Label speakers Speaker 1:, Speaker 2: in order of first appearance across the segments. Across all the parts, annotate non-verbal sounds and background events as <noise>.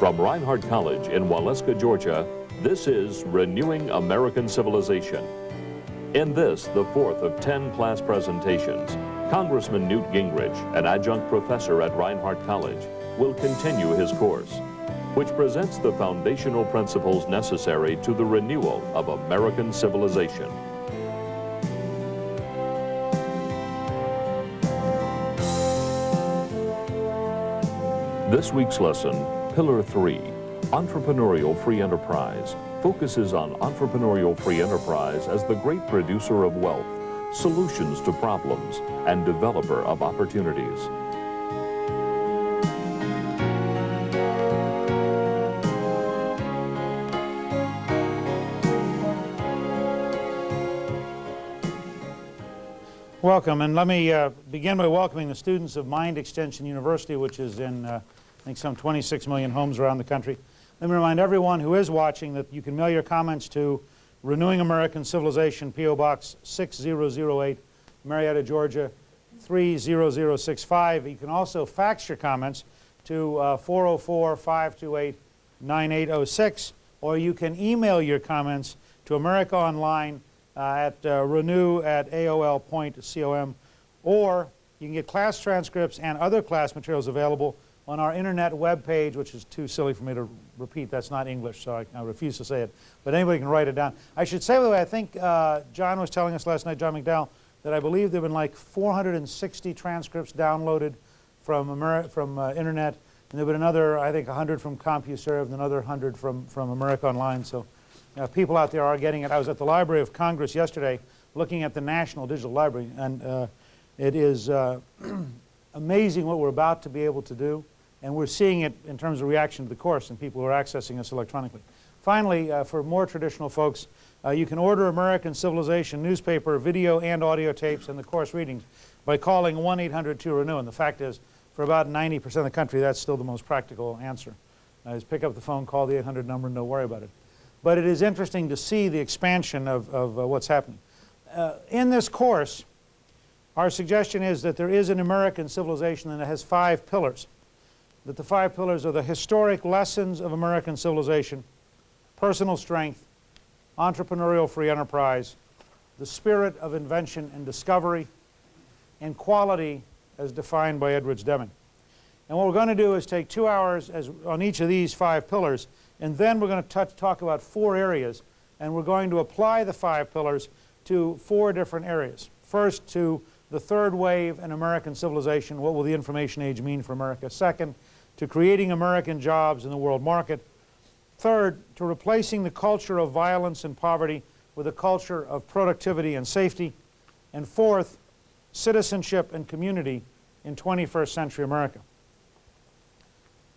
Speaker 1: From Reinhardt College in Waleska, Georgia, this is Renewing American Civilization. In this, the fourth of 10 class presentations, Congressman Newt Gingrich, an adjunct professor at Reinhardt College, will continue his course, which presents the foundational principles necessary to the renewal of American civilization. This week's lesson, Pillar 3, Entrepreneurial Free Enterprise, focuses on entrepreneurial free enterprise as the great producer of wealth, solutions to problems, and developer of opportunities.
Speaker 2: Welcome, and let me uh, begin by welcoming the students of Mind Extension University, which is in, uh, think, some 26 million homes around the country. Let me remind everyone who is watching that you can mail your comments to Renewing American Civilization, P.O. Box 6008, Marietta, Georgia 30065. You can also fax your comments to 404-528-9806, uh, or you can email your comments to America Online uh, at uh, renew at aol.com, or you can get class transcripts and other class materials available on our internet web page, which is too silly for me to repeat. That's not English, so I, I refuse to say it. But anybody can write it down. I should say, by the way, I think uh, John was telling us last night, John McDowell, that I believe there have been like 460 transcripts downloaded from, Ameri from uh, internet. And there have been another, I think, 100 from CompuServe and another 100 from, from America Online. So uh, people out there are getting it. I was at the Library of Congress yesterday looking at the National Digital Library, and uh, it is uh, <clears throat> amazing what we're about to be able to do. And we're seeing it in terms of reaction to the course and people who are accessing us electronically. Finally, uh, for more traditional folks, uh, you can order American Civilization newspaper, video and audio tapes and the course readings by calling 1-800-2-RENEW. And the fact is, for about 90% of the country, that's still the most practical answer. Uh, is pick up the phone, call the 800 number, and don't worry about it. But it is interesting to see the expansion of, of uh, what's happening. Uh, in this course, our suggestion is that there is an American civilization that has five pillars that the five pillars are the historic lessons of American civilization, personal strength, entrepreneurial free enterprise, the spirit of invention and discovery, and quality as defined by Edwards Deming. And what we're going to do is take two hours as, on each of these five pillars, and then we're going to talk about four areas, and we're going to apply the five pillars to four different areas. First, to the third wave in American civilization, what will the information age mean for America? Second, to creating American jobs in the world market. Third, to replacing the culture of violence and poverty with a culture of productivity and safety. And fourth, citizenship and community in 21st century America.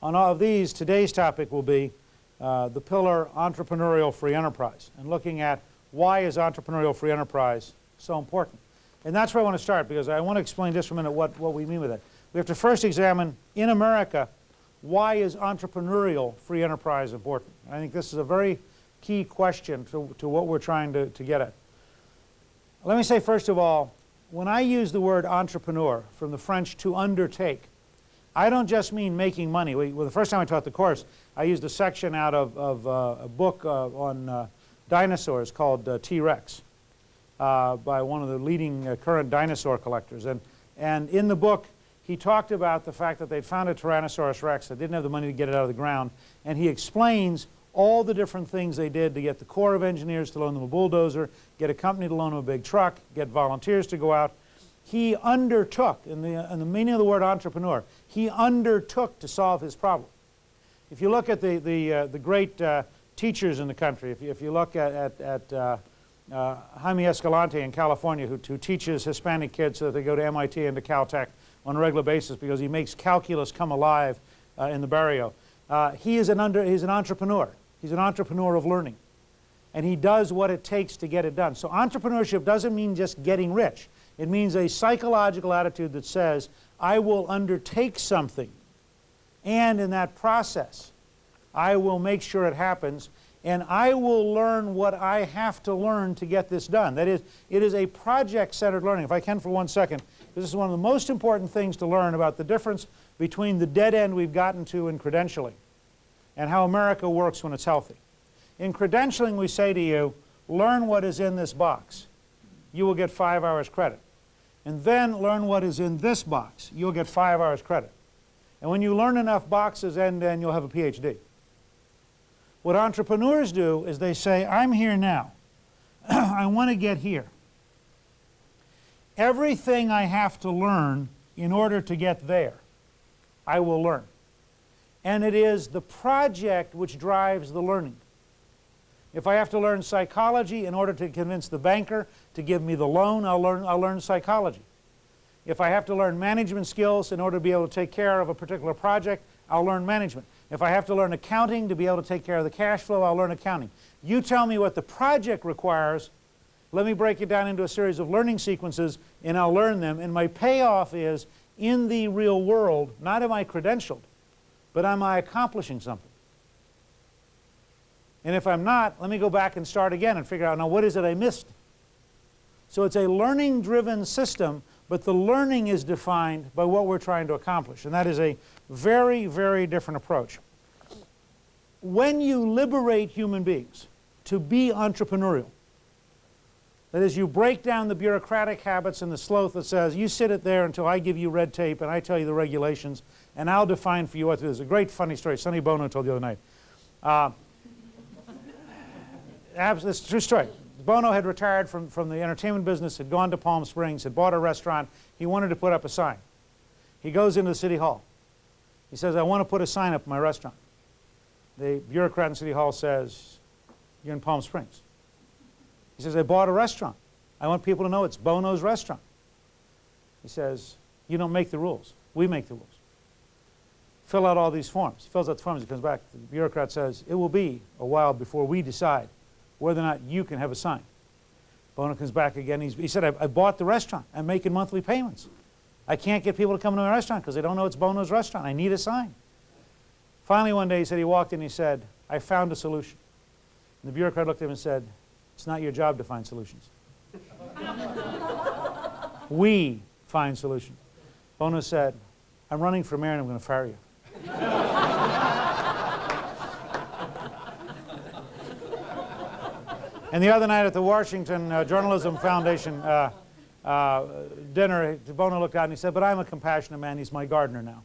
Speaker 2: On all of these, today's topic will be uh, the pillar entrepreneurial free enterprise and looking at why is entrepreneurial free enterprise so important. And that's where I want to start because I want to explain just for a minute what, what we mean with it. We have to first examine in America why is entrepreneurial free enterprise important? I think this is a very key question to, to what we're trying to, to get at. Let me say first of all, when I use the word entrepreneur from the French to undertake, I don't just mean making money. We, well, the first time I taught the course, I used a section out of, of uh, a book uh, on uh, dinosaurs called uh, T-Rex uh, by one of the leading uh, current dinosaur collectors. And, and in the book, he talked about the fact that they'd found a Tyrannosaurus rex that didn't have the money to get it out of the ground, and he explains all the different things they did to get the Corps of Engineers to loan them a bulldozer, get a company to loan them a big truck, get volunteers to go out. He undertook, in the, in the meaning of the word entrepreneur, he undertook to solve his problem. If you look at the, the, uh, the great uh, teachers in the country, if you, if you look at, at, at uh, uh Jaime Escalante in California, who, who teaches Hispanic kids so that they go to MIT and to Caltech, on a regular basis because he makes calculus come alive uh, in the barrio. Uh, he is an under, he's an entrepreneur. He's an entrepreneur of learning. And he does what it takes to get it done. So entrepreneurship doesn't mean just getting rich. It means a psychological attitude that says, I will undertake something. And in that process, I will make sure it happens. And I will learn what I have to learn to get this done. That is, it is a project-centered learning. If I can for one second, this is one of the most important things to learn about the difference between the dead end we've gotten to in credentialing and how America works when it's healthy. In credentialing, we say to you, learn what is in this box. You will get five hours credit. And then learn what is in this box. You'll get five hours credit. And when you learn enough boxes end to end, you'll have a PhD. What entrepreneurs do is they say, I'm here now. <clears throat> I want to get here. Everything I have to learn in order to get there, I will learn. And it is the project which drives the learning. If I have to learn psychology in order to convince the banker to give me the loan, I'll learn, I'll learn psychology. If I have to learn management skills in order to be able to take care of a particular project, I'll learn management. If I have to learn accounting to be able to take care of the cash flow, I'll learn accounting. You tell me what the project requires, let me break it down into a series of learning sequences and I'll learn them. And my payoff is in the real world, not am I credentialed, but am I accomplishing something? And if I'm not, let me go back and start again and figure out, now what is it I missed? So it's a learning-driven system, but the learning is defined by what we're trying to accomplish. And that is a very, very different approach. When you liberate human beings to be entrepreneurial, that is, you break down the bureaucratic habits and the sloth that says, you sit it there until I give you red tape and I tell you the regulations, and I'll define for you what it is. A great funny story Sonny Bono told the other night. Uh, it's true story. Bono had retired from, from the entertainment business, had gone to Palm Springs, had bought a restaurant. He wanted to put up a sign. He goes into the city hall. He says, I want to put a sign up in my restaurant. The bureaucrat in City Hall says, you're in Palm Springs. He says, I bought a restaurant. I want people to know it's Bono's restaurant. He says, you don't make the rules. We make the rules. Fill out all these forms. He fills out the forms. He comes back. The bureaucrat says, it will be a while before we decide whether or not you can have a sign. Bono comes back again. He's, he said, I, I bought the restaurant. I'm making monthly payments. I can't get people to come to my restaurant because they don't know it's Bono's restaurant. I need a sign. Finally, one day he said, he walked in he said, I found a solution. And the bureaucrat looked at him and said, it's not your job to find solutions. we find solutions. Bono said, I'm running for mayor and I'm going to fire you. and the other night at the Washington uh, Journalism Foundation uh, uh, dinner, Bono looked out and he said, but I'm a compassionate man. He's my gardener now.